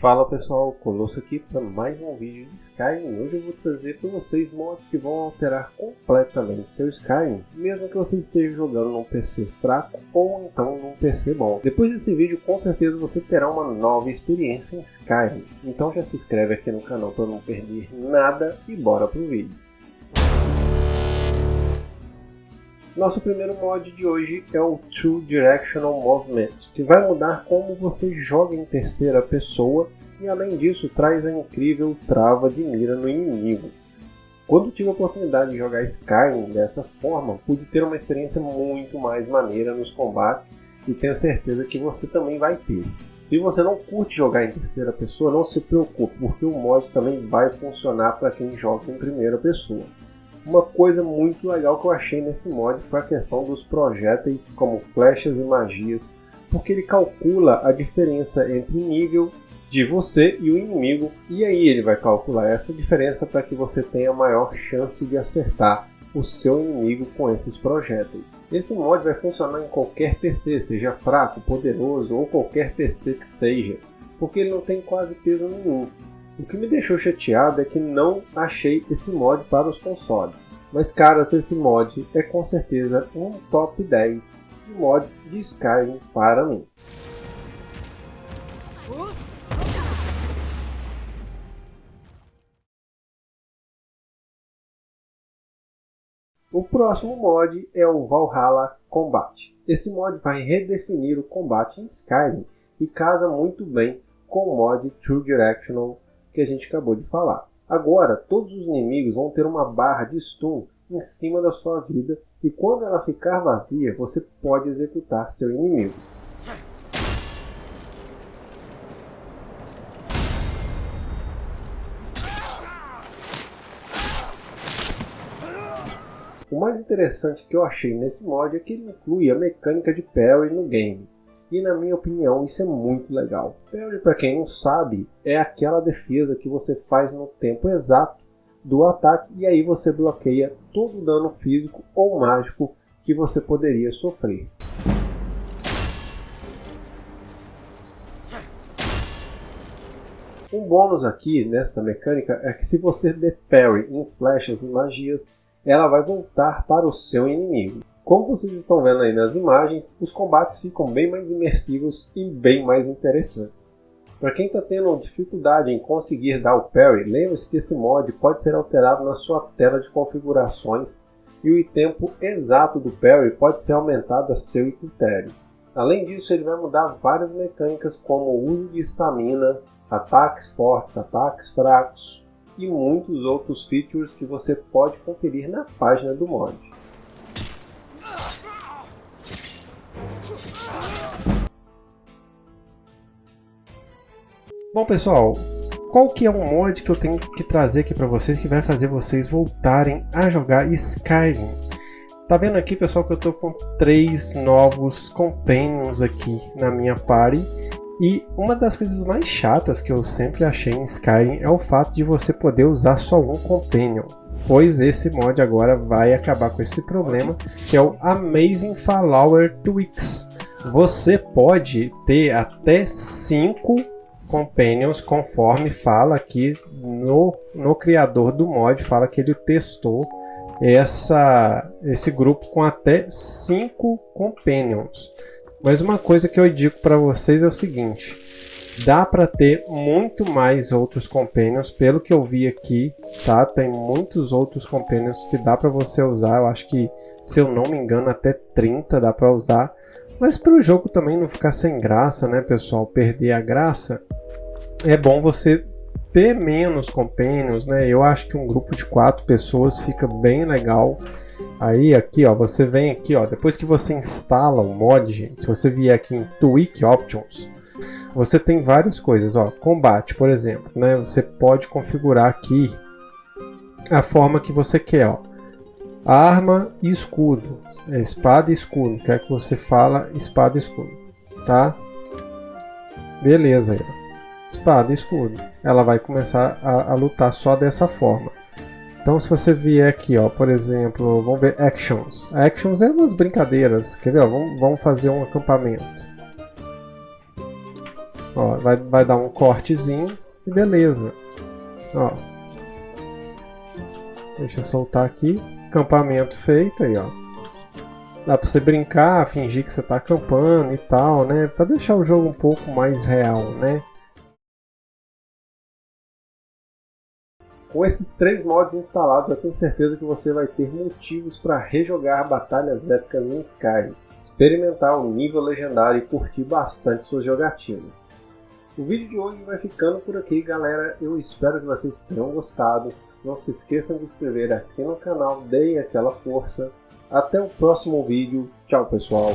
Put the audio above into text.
Fala pessoal, Colosso aqui para mais um vídeo de Skyrim. Hoje eu vou trazer para vocês mods que vão alterar completamente seu Skyrim, mesmo que você esteja jogando num PC fraco ou então num PC bom. Depois desse vídeo, com certeza você terá uma nova experiência em Skyrim. Então já se inscreve aqui no canal para não perder nada e bora pro vídeo. Nosso primeiro mod de hoje é o Two Directional Movement, que vai mudar como você joga em terceira pessoa e além disso traz a incrível trava de mira no inimigo. Quando tive a oportunidade de jogar Skyrim dessa forma, pude ter uma experiência muito mais maneira nos combates e tenho certeza que você também vai ter. Se você não curte jogar em terceira pessoa, não se preocupe, porque o mod também vai funcionar para quem joga em primeira pessoa. Uma coisa muito legal que eu achei nesse mod foi a questão dos projéteis como flechas e magias, porque ele calcula a diferença entre nível de você e o inimigo, e aí ele vai calcular essa diferença para que você tenha maior chance de acertar o seu inimigo com esses projéteis. Esse mod vai funcionar em qualquer PC, seja fraco, poderoso ou qualquer PC que seja, porque ele não tem quase peso nenhum. O que me deixou chateado é que não achei esse mod para os consoles. Mas caras, esse mod é com certeza um top 10 de mods de Skyrim para mim. O próximo mod é o Valhalla Combat. Esse mod vai redefinir o combate em Skyrim e casa muito bem com o mod True Directional que a gente acabou de falar. Agora, todos os inimigos vão ter uma barra de stun em cima da sua vida e quando ela ficar vazia, você pode executar seu inimigo. O mais interessante que eu achei nesse mod é que ele inclui a mecânica de parry no game. E na minha opinião isso é muito legal. Parry, para quem não sabe, é aquela defesa que você faz no tempo exato do ataque e aí você bloqueia todo o dano físico ou mágico que você poderia sofrer. Um bônus aqui nessa mecânica é que se você der parry em flechas e magias, ela vai voltar para o seu inimigo. Como vocês estão vendo aí nas imagens, os combates ficam bem mais imersivos e bem mais interessantes. Para quem está tendo dificuldade em conseguir dar o parry, lembre-se que esse mod pode ser alterado na sua tela de configurações e o tempo exato do parry pode ser aumentado a seu critério. Além disso, ele vai mudar várias mecânicas como o uso de estamina, ataques fortes, ataques fracos e muitos outros features que você pode conferir na página do mod. Bom pessoal, qual que é um mod que eu tenho que trazer aqui para vocês que vai fazer vocês voltarem a jogar Skyrim? Tá vendo aqui pessoal que eu tô com três novos companions aqui na minha party e uma das coisas mais chatas que eu sempre achei em Skyrim é o fato de você poder usar só um companion pois esse mod agora vai acabar com esse problema, que é o Amazing Follower Tweaks. Você pode ter até 5 companions conforme fala aqui no, no criador do mod, fala que ele testou essa, esse grupo com até 5 companions. Mas uma coisa que eu digo para vocês é o seguinte, dá para ter muito mais outros companions, pelo que eu vi aqui, tá? Tem muitos outros companions que dá para você usar, eu acho que, se eu não me engano, até 30 dá para usar. Mas para o jogo também não ficar sem graça, né, pessoal? Perder a graça, é bom você ter menos companions, né? Eu acho que um grupo de quatro pessoas fica bem legal. Aí aqui, ó, você vem aqui, ó, depois que você instala o mod, gente, se você vier aqui em Tweak Options, você tem várias coisas, ó, combate, por exemplo, né? Você pode configurar aqui a forma que você quer, ó. Arma e escudo, é espada e escudo, quer que você fala espada e escudo, tá? Beleza aí, ó espada e escudo. Ela vai começar a, a, lutar só dessa forma. Então se você vier aqui, ó, por exemplo, vamos ver Actions. Actions é umas brincadeiras, quer ver? Ó, vamos, vamos fazer um acampamento. Ó, vai, vai dar um cortezinho e beleza. Ó. Deixa eu soltar aqui. Acampamento feito aí, ó. Dá pra você brincar, fingir que você tá acampando e tal, né? Pra deixar o jogo um pouco mais real, né? Com esses três mods instalados, eu tenho certeza que você vai ter motivos para rejogar batalhas épicas em Skyrim, experimentar o nível legendário e curtir bastante suas jogatinas. O vídeo de hoje vai ficando por aqui, galera. Eu espero que vocês tenham gostado. Não se esqueçam de inscrever aqui no canal, deem aquela força. Até o próximo vídeo. Tchau, pessoal.